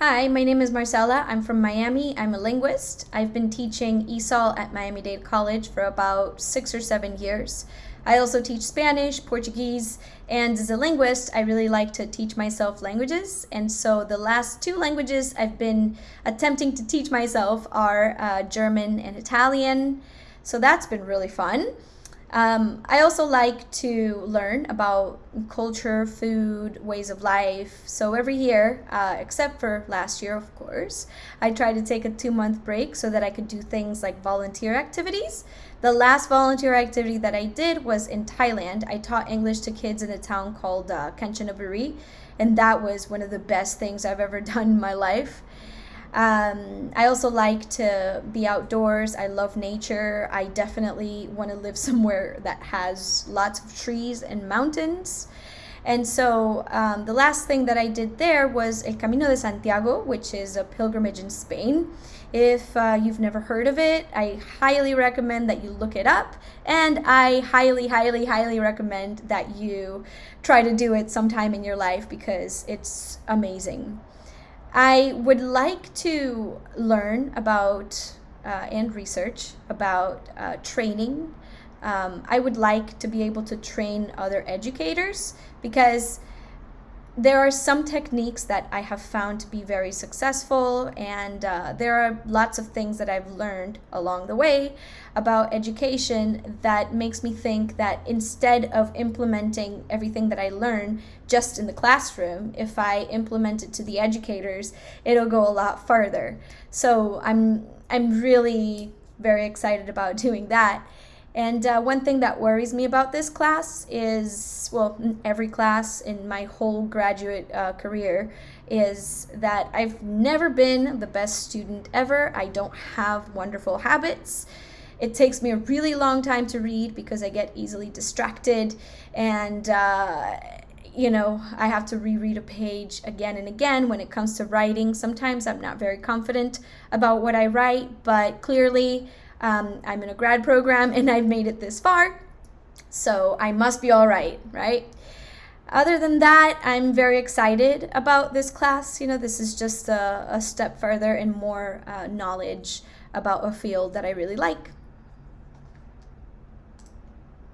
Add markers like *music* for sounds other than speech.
Hi, my name is Marcela. I'm from Miami. I'm a linguist. I've been teaching ESOL at Miami Dade College for about six or seven years. I also teach Spanish, Portuguese, and as a linguist, I really like to teach myself languages. And so the last two languages I've been attempting to teach myself are uh, German and Italian. So that's been really fun. Um, I also like to learn about culture, food, ways of life. So every year, uh, except for last year, of course, I try to take a two month break so that I could do things like volunteer activities. The last volunteer activity that I did was in Thailand. I taught English to kids in a town called uh, Kanchanaburi, and that was one of the best things I've ever *laughs* done in my life. Um, I also like to be outdoors. I love nature. I definitely want to live *laughs* somewhere that has lots of trees and mountains. And so um, the last thing that I did there was El Camino de Santiago, which is a pilgrimage in Spain. If uh, you've never heard of it, I highly recommend that you look it up. And I highly, highly, highly recommend that you try to do it sometime in your life because it's amazing. I would like to learn about uh, and research about uh, training. Um, I would like to be able to train other educators because there are some techniques that I have found to be very successful, and uh, there are lots of things that I've learned along the way about education that makes me think that instead of implementing everything that I learn just in the classroom, if I implement it to the educators, it'll go a lot farther. So I'm I'm really very excited about *laughs* doing that. And uh, one thing that worries me about this class is, well, every class in my whole graduate uh, career, is that I've never been the best student ever. I don't have wonderful habits. It takes me a really long time to read because I get easily distracted and uh, you know, I have to reread a page again and again when it comes to writing. Sometimes I'm not very confident about what I write, but clearly um, I'm in a grad program and I've made it this far, so I must be all right, right? Other than that, I'm very excited about this class. You know, this is just a, a step further and more uh, knowledge about a field that I really like.